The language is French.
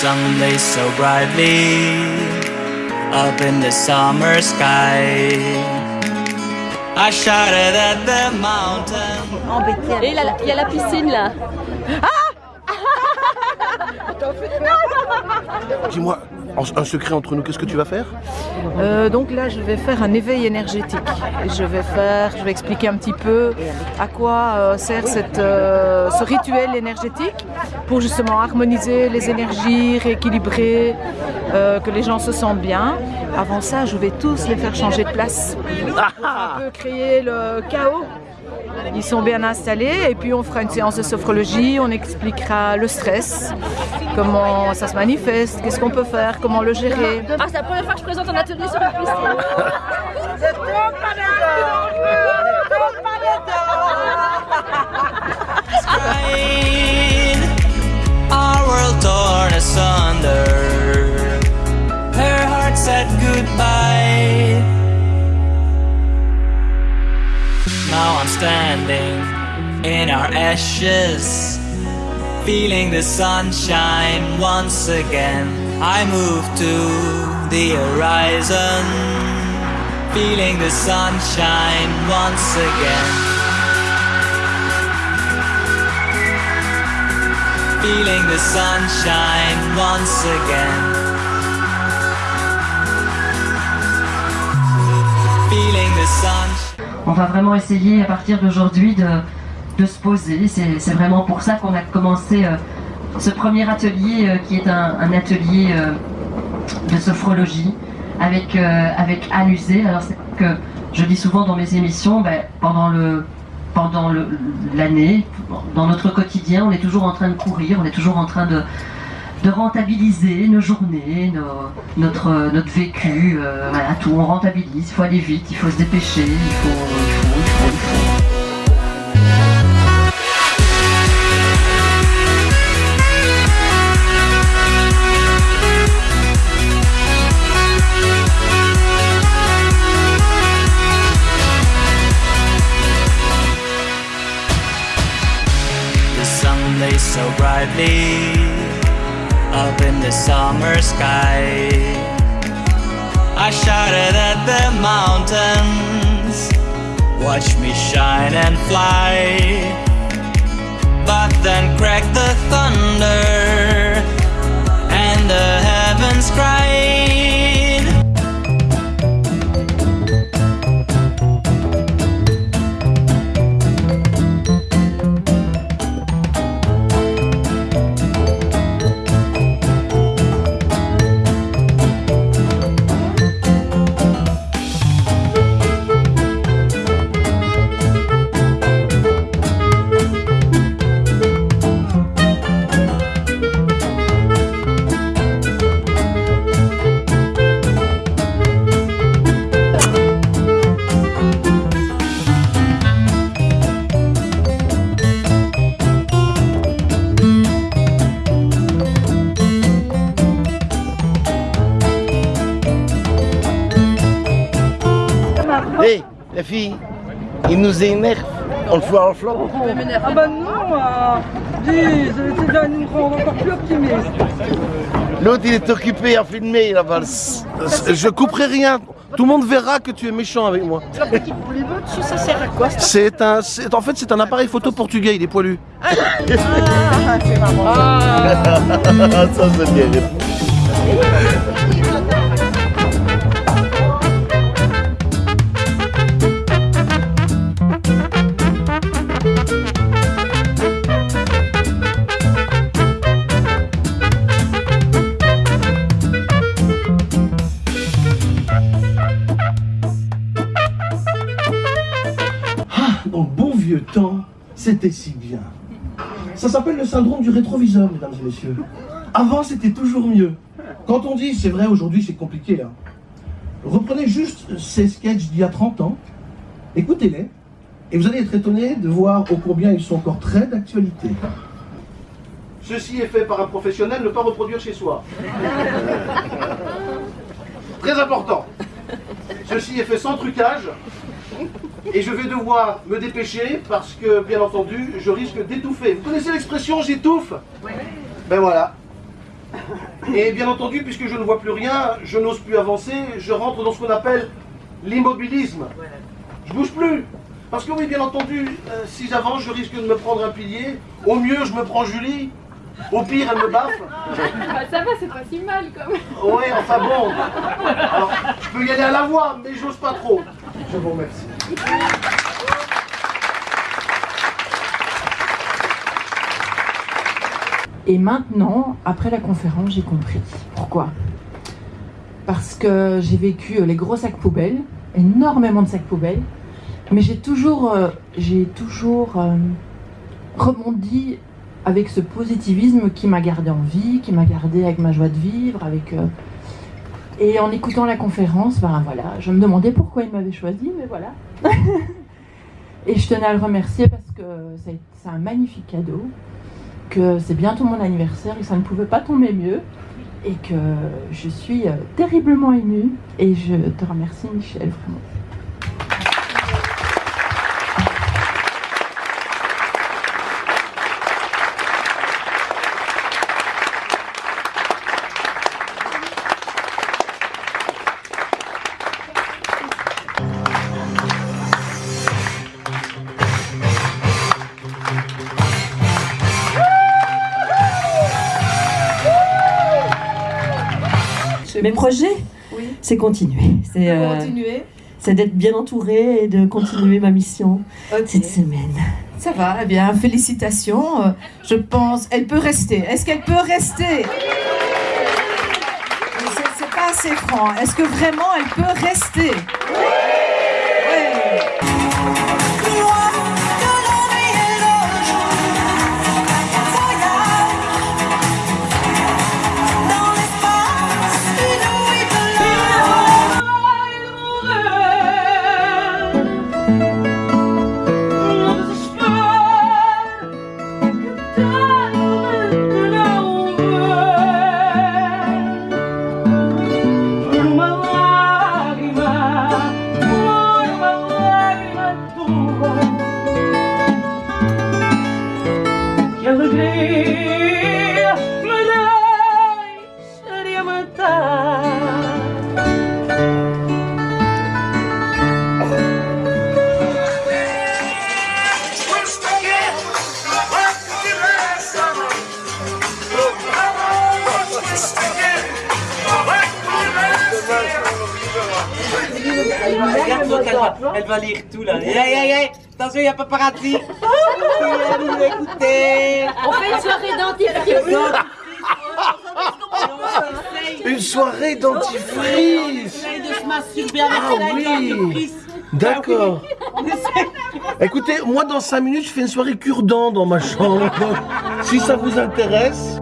sun lays so brightly up in the summer sky. I shouted at the mountain. Et il y a la piscine là. Dis-moi, un secret entre nous, qu'est-ce que tu vas faire? Euh, donc là, je vais faire un éveil énergétique. Je vais faire, je vais expliquer un petit peu à quoi euh, sert cette, euh, ce rituel énergétique pour justement harmoniser les énergies, rééquilibrer, que les gens se sentent bien. Avant ça, je vais tous les faire changer de place. Un peu créer le chaos. Ils sont bien installés et puis on fera une séance de sophrologie, on expliquera le stress, comment ça se manifeste, qu'est-ce qu'on peut faire, comment le gérer. Ah, c'est la première fois que je présente un atelier sur la piscine. Our world torn asunder. Standing in our ashes, feeling the sunshine once again. I move to the horizon, feeling the sunshine once again. feeling the sunshine once again. Feeling the sunshine. On va vraiment essayer à partir d'aujourd'hui de, se poser. C'est vraiment pour ça qu'on a commencé euh, ce premier atelier euh, qui est un, atelier euh, de sophrologie avec, avec. Alors c'est que je dis souvent dans mes émissions, ben, pendant l'année, dans notre quotidien, on est toujours en train de courir, on est toujours en train de, de rentabiliser nos journées, notre, notre vécu, euh, voilà, tout, on rentabilise, il faut aller vite, il faut se dépêcher, il faut, il faut, il faut, il faut. Up in the summer sky. I shouted at the mountains, watch me shine and fly. But then cracked the thunder, and the heavens cried. La fille, il nous énerve. On le fout à flanc. Ah bah non, euh, dis, rendre encore plus optimistes. L'autre, il est occupé à filmer là-bas. Je couperai rien. Tout le monde verra que tu es méchant avec moi. La petite dessus, ça sert à quoi ça C'est un, c'est- en fait, c'est un appareil photo portugais. Il est poilu. Ah, c'est marrant. Ça, c'est bien. Temps, c'était si bien. Ça s'appelle le syndrome du rétroviseur, mesdames et messieurs. Avant, c'était toujours mieux. Quand on dit, c'est vrai, aujourd'hui, c'est compliqué. hein. Reprenez juste ces sketchs d'il y a 30 ans, écoutez-les, et vous allez être étonné de voir ô combien ils sont encore très d'actualité. Ceci est fait par un professionnel, ne pas reproduire chez soi. Très important. Ceci est fait sans trucage. Et je vais devoir me dépêcher parce que, bien entendu, je risque d'étouffer. Vous connaissez l'expression j'étouffe Ben voilà. Et bien entendu, puisque je ne vois plus rien, je n'ose plus avancer, je rentre dans ce qu'on appelle l'immobilisme. Je bouge plus. Parce que oui, bien entendu, euh, si j'avance, je risque de me prendre un pilier. Au mieux, je me prends Julie. Au pire, elle me baffle. Bah, ça va, c'est pas si mal quand même. Oui, enfin bon. Alors, je peux y aller à la voix, mais j'ose pas trop. Je vous remercie. Et maintenant, après la conférence, j'ai compris. Pourquoi? Parce que j'ai vécu euh, les gros sacs poubelles, énormément de sacs poubelles, mais j'ai toujours, euh, j'ai toujours euh, rebondi avec ce positivisme qui m'a gardé en vie, qui m'a gardé avec ma joie de vivre, avec... euh, et en écoutant la conférence, ben voilà, je me demandais pourquoi il m'avait choisi, mais voilà. et je tenais à le remercier parce que c'est un magnifique cadeau que c'est bientôt mon anniversaire et ça ne pouvait pas tomber mieux et que je suis euh, terriblement émue et je te remercie Michel vraiment. Mes projets, c'est continuer. C'est euh, Continuer. c'est d'être bien entouré et de continuer ma mission cette semaine. Ça va, eh bien, félicitations. Euh, Je pense, elle peut rester. Est-ce qu'elle peut rester? C'est pas assez franc. Est-ce que vraiment elle peut rester? Regarde elle va, elle va lire tout là. Hey, hey, hey, attention, il y a paparazzi. Écoutez. On fait une soirée dentifrice. Une soirée dentifrice de se masturber avec Ah la oui. D'accord. Écoutez, moi dans 5 minutes, je fais une soirée cure-dent dans ma chambre. Si ça vous intéresse,